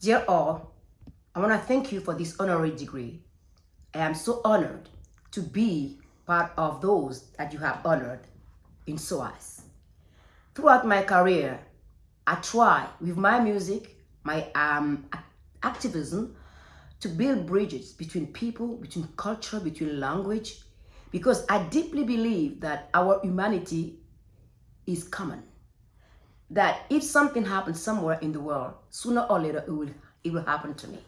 Dear all, I want to thank you for this honorary degree. I am so honored to be part of those that you have honored in SOAS. Throughout my career, I try with my music, my um, activism, to build bridges between people, between culture, between language, because I deeply believe that our humanity is common. That if something happens somewhere in the world, sooner or later it will, it will happen to me.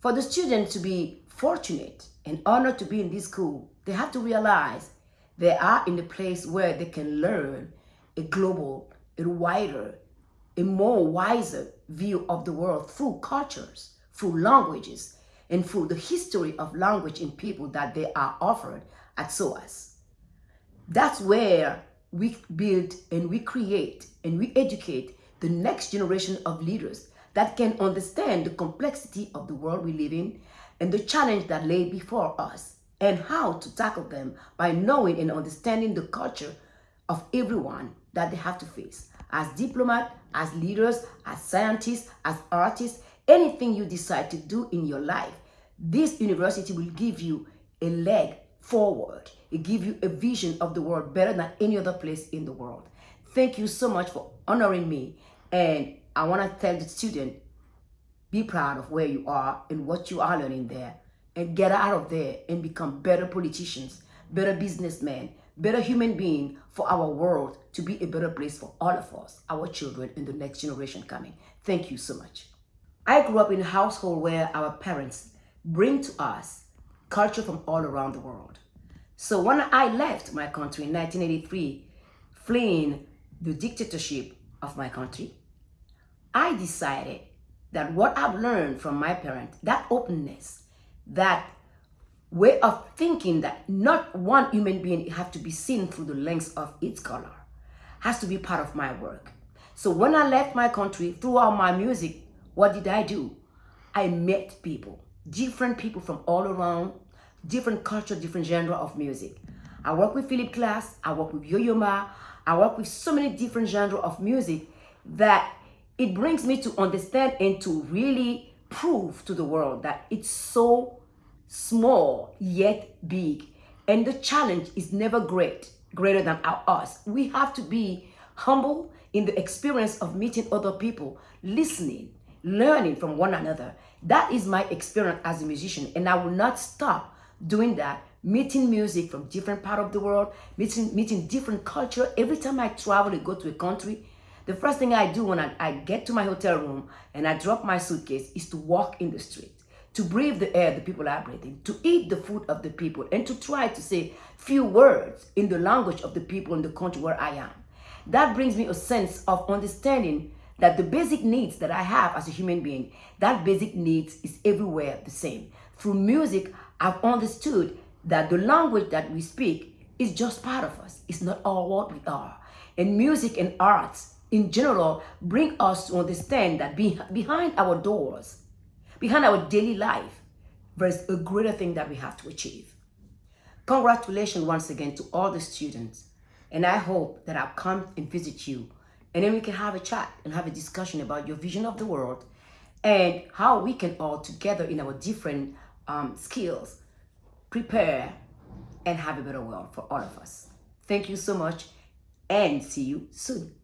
For the students to be fortunate and honored to be in this school, they have to realize they are in a place where they can learn a global, a wider, a more wiser view of the world through cultures, through languages, and through the history of language and people that they are offered at SOAS. That's where we build and we create and we educate the next generation of leaders that can understand the complexity of the world we live in and the challenge that lay before us and how to tackle them by knowing and understanding the culture of everyone that they have to face. As diplomats, as leaders, as scientists, as artists, anything you decide to do in your life, this university will give you a leg forward. It gives you a vision of the world better than any other place in the world. Thank you so much for honoring me. And I want to tell the student, be proud of where you are and what you are learning there. And get out of there and become better politicians, better businessmen, better human being for our world to be a better place for all of us, our children, and the next generation coming. Thank you so much. I grew up in a household where our parents bring to us culture from all around the world. So when I left my country in 1983, fleeing the dictatorship of my country, I decided that what I've learned from my parents, that openness, that way of thinking that not one human being have to be seen through the lens of its color, has to be part of my work. So when I left my country, throughout my music, what did I do? I met people different people from all around, different culture, different genre of music. I work with Philip Glass, I work with Yo-Yo Ma, I work with so many different genre of music that it brings me to understand and to really prove to the world that it's so small yet big. And the challenge is never great, greater than our, us. We have to be humble in the experience of meeting other people, listening, learning from one another. That is my experience as a musician, and I will not stop doing that. Meeting music from different part of the world, meeting meeting different culture. Every time I travel and go to a country, the first thing I do when I, I get to my hotel room and I drop my suitcase is to walk in the street, to breathe the air the people are breathing, to eat the food of the people, and to try to say few words in the language of the people in the country where I am. That brings me a sense of understanding that the basic needs that I have as a human being, that basic needs is everywhere the same. Through music, I've understood that the language that we speak is just part of us. It's not all what we are. And music and arts in general bring us to understand that be, behind our doors, behind our daily life, there's a greater thing that we have to achieve. Congratulations once again to all the students. And I hope that I'll come and visit you and then we can have a chat and have a discussion about your vision of the world and how we can all together in our different um, skills prepare and have a better world for all of us. Thank you so much and see you soon.